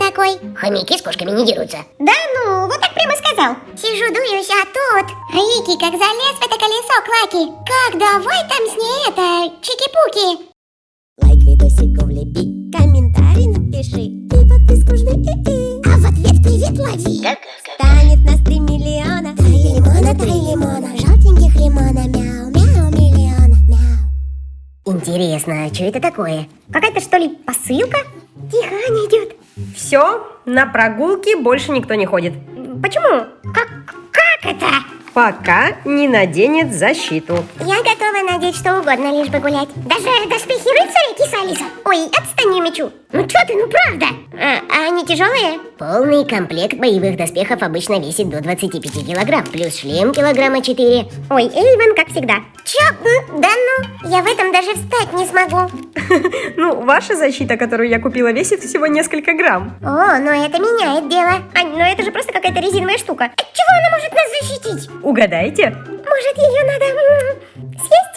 такой? Хомяки с кошками не дерутся. Да ну, вот так прямо сказал. Сижу, дуюсь, а тут Рики как залез в это колесо Клаки. Как давай там с ней это, чики-пуки. Лайк видосику влепи, комментарий напиши и подписку жми. А в ответ привет лови. Станет нас три миллиона. Три лимона, три лимона, желтеньких лимона, мяу, мяу, миллиона, мяу. Интересно, а что это такое? Какая-то что ли посылка? Тихо, Аня идет. Все, на прогулки больше никто не ходит. Почему? Как, как это? Пока не наденет защиту. Я готова надеть что угодно, лишь бы гулять. Даже доспехи рыцаря, киса Алиса. Ой, отстань, я мечу. Ну что ты, ну правда. А, а они тяжелые? Полный комплект боевых доспехов обычно весит до 25 килограмм, плюс шлем килограмма 4. Ой, Эйвен, как всегда. Чё? Да ну, я в этом даже встать не смогу. Ну, ваша защита, которую я купила, весит всего несколько грамм. О, но это меняет дело. Ань, но это же просто какая-то резиновая штука. От чего она может нас защитить? Угадайте? Может, ее надо съесть?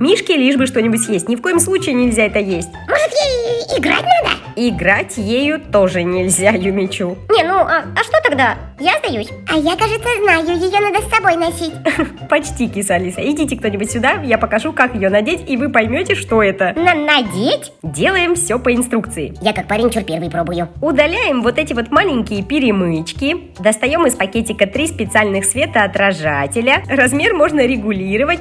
Мишке лишь бы что-нибудь съесть. Ни в коем случае нельзя это есть. Может, ей играть надо? Играть ею тоже нельзя, Юмичу. Не, ну, а, а что тогда? Я сдаюсь. А я, кажется, знаю, ее надо с собой носить. Почти, киса Алиса. Идите кто-нибудь сюда, я покажу, как ее надеть, и вы поймете, что это. На надеть? Делаем все по инструкции. Я как парень чур первый пробую. Удаляем вот эти вот маленькие перемычки. Достаем из пакетика три специальных светоотражателя. Размер можно регулировать.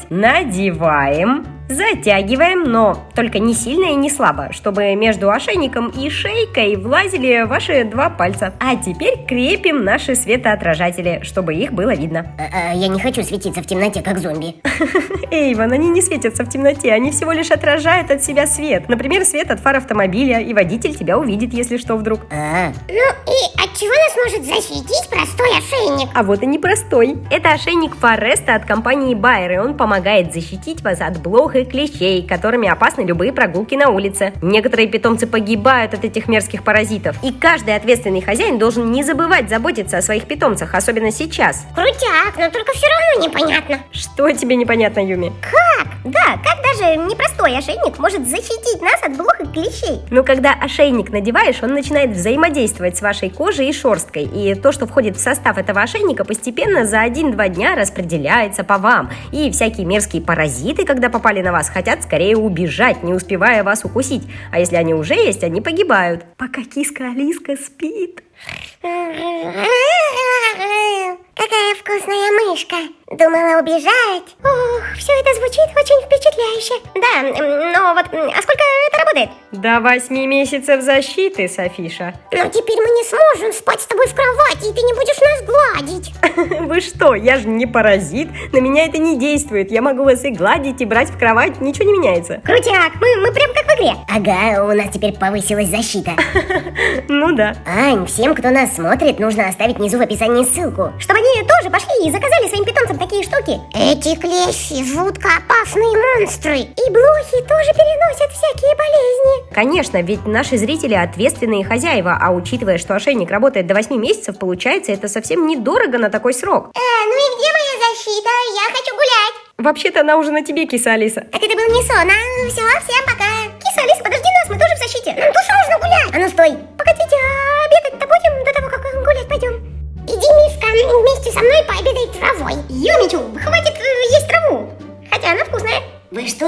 Надеваем. Затягиваем, но только не сильно и не слабо, чтобы между ошейником и шейкой влазили ваши два пальца. А теперь крепим наши светоотражатели, чтобы их было видно. А, а, я не хочу светиться в темноте, как зомби. Эйвен, они не светятся в темноте, они всего лишь отражают от себя свет. Например, свет от фар автомобиля, и водитель тебя увидит, если что вдруг. А, Ну и от чего нас может защитить простой ошейник? А вот и непростой. Это ошейник Фореста от компании Байер, и он помогает защитить вас от блох и клещей, которыми опасны любые прогулки на улице. Некоторые питомцы погибают от этих мерзких паразитов. И каждый ответственный хозяин должен не забывать заботиться о своих питомцах, особенно сейчас. Крутяк, но только все равно непонятно. Что тебе непонятно, Юми? Как? Да, как даже непростой ошейник может защитить нас от блох и клещей? Ну, когда ошейник надеваешь, он начинает взаимодействовать с вашей кожей и шерсткой. И то, что входит в состав этого ошейника, постепенно за 1-2 дня распределяется по вам. И всякие мерзкие паразиты, когда попали на вас, хотят скорее убежать, не успевая вас укусить. А если они уже есть, они погибают. Пока киска Алиска спит. Какая вкусная мышка. Думала убежать. Ох, все это звучит очень впечатляюще. Да, но вот, а сколько это работает? До 8 месяцев защиты, Софиша. Но теперь мы не сможем спать с тобой в кровати, и ты не будешь нас гладить. Вы что, я же не паразит, на меня это не действует. Я могу вас и гладить, и брать в кровать, ничего не меняется. Крутяк, мы, мы прям как в игре. ага, у нас теперь повысилась защита. Ну да. Ань, всем, кто нас смотрит, нужно оставить внизу в описании ссылку. Чтобы они тоже пошли и заказали своим питомцам такие штуки. Эти клещи жутко опасные монстры. И блохи тоже переносят всякие болезни. Конечно, ведь наши зрители ответственные хозяева, а учитывая, что ошейник работает до 8 месяцев, получается это совсем недорого на такой срок. А, ну и где моя защита? Я хочу гулять. Вообще-то она уже на тебе, киса Алиса. Так это был не сон, а? Все, всем пока. Киса, Алиса, подожди нас, мы тоже в защите. Нам тоже нужно гулять. А ну стой! Погодите, а обедать-то Хватит э, есть траву. Хотя она вкусная. Вы что,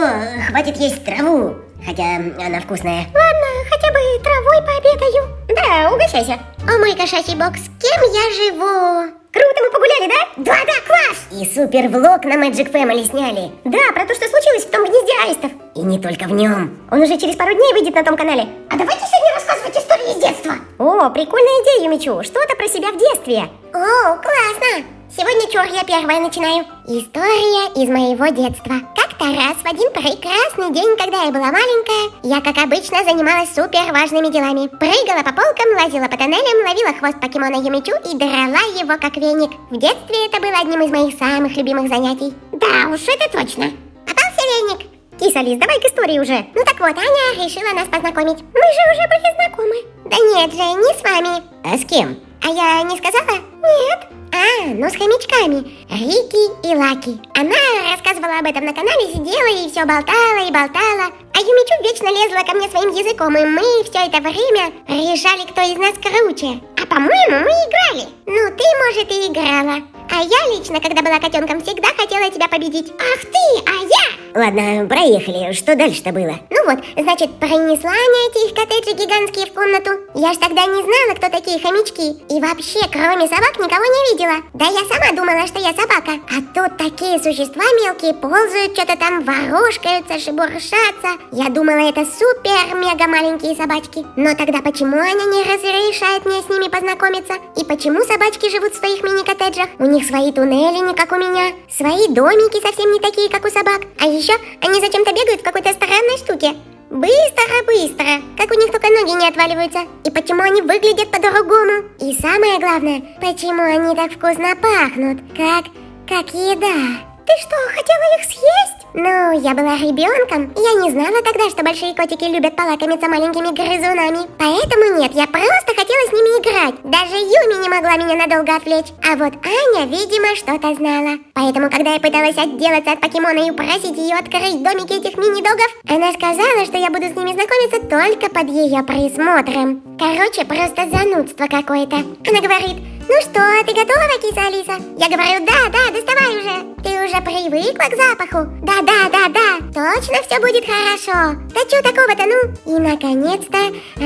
хватит есть траву? Хотя она вкусная. Ладно, хотя бы травой пообедаю. Да, угощайся. О мой кошачий бокс, кем я живу? Круто, мы погуляли, да? Да-да, класс! И супер влог на Magic Family сняли. Да, про то, что случилось в том гнезде аистов. И не только в нем. Он уже через пару дней выйдет на том канале. А давайте сегодня рассказывать истории из детства. О, прикольная идея, Юмичу. Что-то про себя в детстве. О, классно. Сегодня чур я первая начинаю. История из моего детства. Как-то раз в один прекрасный день, когда я была маленькая, я, как обычно, занималась супер важными делами. Прыгала по полкам, лазила по тоннелям, ловила хвост покемона Юмичу и драла его как веник. В детстве это было одним из моих самых любимых занятий. Да уж, это точно. Попался веник. Киса, Лиз, давай к истории уже. Ну так вот, Аня решила нас познакомить. Мы же уже были знакомы. Да нет же, не с вами. А с кем? А я не сказала? Нет. Да, но с хомячками. Рики и Лаки. Она рассказывала об этом на канале, сидела и все болтала и болтала. А Юмичу вечно лезла ко мне своим языком, и мы все это время решали, кто из нас круче. А по-моему, мы играли. Ну, ты, может, и играла. А я лично, когда была котенком, всегда хотела тебя победить. Ах ты, а я! Ладно, проехали. Что дальше-то было? Ну вот, значит, принесла Аня эти их коттеджи гигантские в комнату. Я ж тогда не знала, кто такие хомячки. И вообще, кроме собак, никого не видела. Да я сама думала, что я собака. А тут такие существа мелкие ползают, что-то там ворожкаются, шебуршатся. Я думала, это супер-мега маленькие собачки. Но тогда почему Аня не разрешает мне с ними познакомиться? И почему собачки живут в своих мини-коттеджах? У них свои туннели, не как у меня. Свои домики совсем не такие, как у собак. А еще они зачем-то бегают в какой-то странной штуке. Быстро-быстро, как у них только ноги не отваливаются. И почему они выглядят по-другому. И самое главное, почему они так вкусно пахнут, как... как еда. Ты что, хотела их съесть? Ну, я была ребенком. Я не знала тогда, что большие котики любят полакомиться маленькими грызунами. Поэтому нет, я просто хотела с ними играть. Даже Юми не могла меня надолго отвлечь. А вот Аня, видимо, что-то знала. Поэтому, когда я пыталась отделаться от покемона и упросить ее открыть домики этих мини-догов, она сказала, что я буду с ними знакомиться только под ее присмотром. Короче, просто занудство какое-то. Она говорит, ну что, ты готова, киса Алиса? Я говорю, да, да, доставай уже. Ты уже привыкла к запаху? Да, да, да, да. Точно все будет хорошо. Да что такого-то, ну? И наконец-то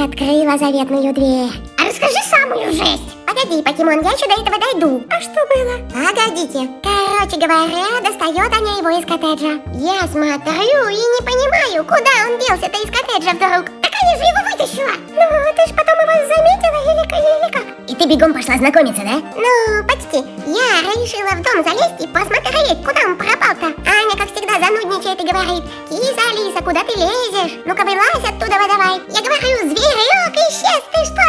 открыла заветную дверь. А расскажи самую жесть. Погоди, покемон, я еще до этого дойду. А что было? Погодите. Короче говоря, достает она его из коттеджа. Я смотрю и не понимаю, куда он делся-то из коттеджа вдруг. Так я же его вытащила. Ну, ты ж потом его заметила или, или как? И ты бегом пошла знакомиться, да? Ну, почти. Я решила в дом залезть и посмотреть, куда он пропал-то. Аня, как всегда, занудничает и говорит, киса Алиса, куда ты лезешь? Ну-ка вылазь оттуда давай. Я говорю, зверек исчез, ты что,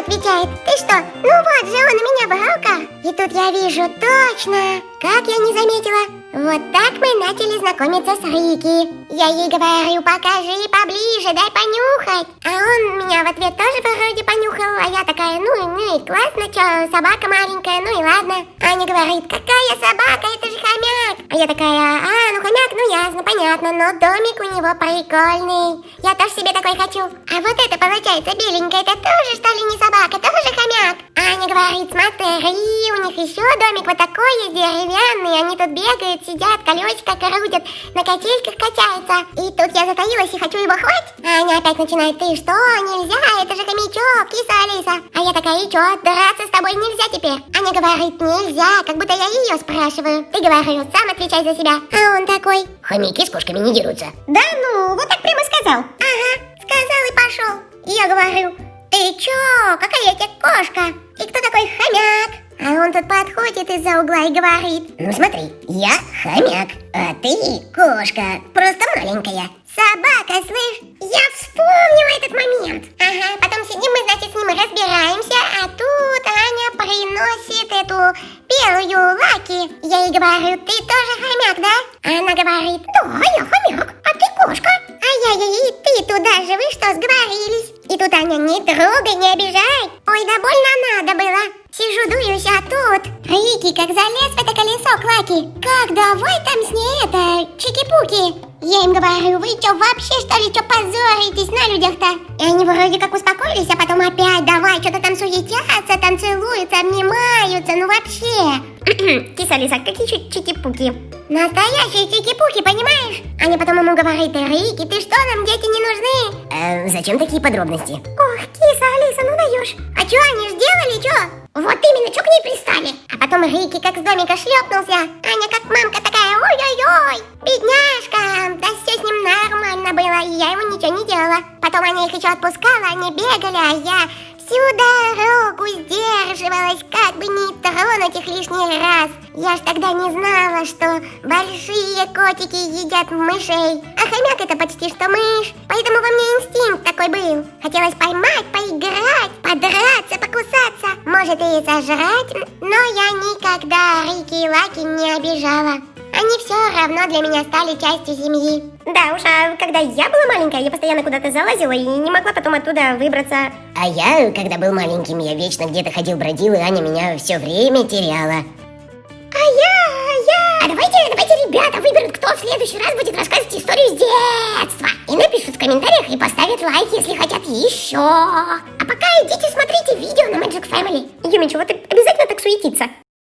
отвечает, ты что, ну вот же он у меня в руках. И тут я вижу точно, как я не заметила. Вот так мы начали знакомиться с Рики. Я ей говорю, покажи поближе, дай понюхать. А он меня в ответ тоже вроде понюхал, а я такая, ну, ну и классно, что, собака маленькая, ну и ладно. Аня говорит, какая собака, это же хомяк. А я такая, а, ну хомяк, ну ясно, понятно, но домик у него прикольный. Я тоже себе такой хочу. А вот это получается беленькая, это тоже что ли не собака, тоже хомяк? Аня говорит, смотри, у них еще домик вот такой есть они тут бегают, сидят, колесико крутят, на качельках качаются. И тут я затаилась и хочу его хватить. А Аня опять начинает, ты что, нельзя, это же хомячок, киса Алиса. А я такая, и что, драться с тобой нельзя теперь? Аня говорит, нельзя, как будто я ее спрашиваю. Ты говорю, сам отвечай за себя. А он такой, Хомяки с кошками не дерутся. да ну, вот так прямо сказал. Ага, сказал и пошел. И я говорю, ты чё, какая я тебе кошка? И кто такой хомяк? А он тут подходит из-за угла и говорит, Ну смотри, я хомяк, а ты кошка, просто маленькая. Собака, слышь? Я вспомнила этот момент. Ага, потом сидим мы, значит, с ним разбираемся, а тут Аня приносит эту белую лаки. Я ей говорю, ты тоже хомяк, да? Она говорит, да, я хомяк, а ты кошка. А я ей, ты туда же, вы что, сговорились? И тут Аня, не трогай, не обижай. Ой, да больно надо было. Сижу, дуюсь, а тут Рики как залез в это колесо Клаки. Как, давай там с ней это, чики-пуки. Я им говорю, вы что, вообще что ли, что позоритесь на людях-то? И они вроде как успокоились, а потом опять давай, что-то там суетятся, там целуются, обнимаются, ну вообще. Киса Лиса, какие чики чики-пуки? Настоящие чики-пуки, понимаешь? Аня потом ему говорит, Рики, ты что, нам дети не нужны? Э, зачем такие подробности? Ох, киса Алиса, ну даешь. А что они ж делали, что? Вот именно, что к ней пристали? А потом Рики как с домика шлепнулся. Аня как мамка такая, ой-ой-ой, Потом Аня их еще отпускала, они бегали, а я всю дорогу сдерживалась, как бы не тронуть их лишний раз. Я ж тогда не знала, что большие котики едят мышей, а хомяк это почти что мышь. Поэтому во мне инстинкт такой был. Хотелось поймать, поиграть, подраться, покусаться, может и сожрать, но я никогда Рики и Лаки не обижала. Они все равно для меня стали частью семьи. Да уж, а когда я была маленькая, я постоянно куда-то залазила и не могла потом оттуда выбраться. А я, когда был маленьким, я вечно где-то ходил-бродил, и Аня меня все время теряла. А я, я... А давайте, давайте ребята выберут, кто в следующий раз будет рассказывать историю с детства. И напишут в комментариях и поставят лайк, если хотят еще. А пока идите смотрите видео на Magic Family. Юмичу, вот ты обязательно так суетиться.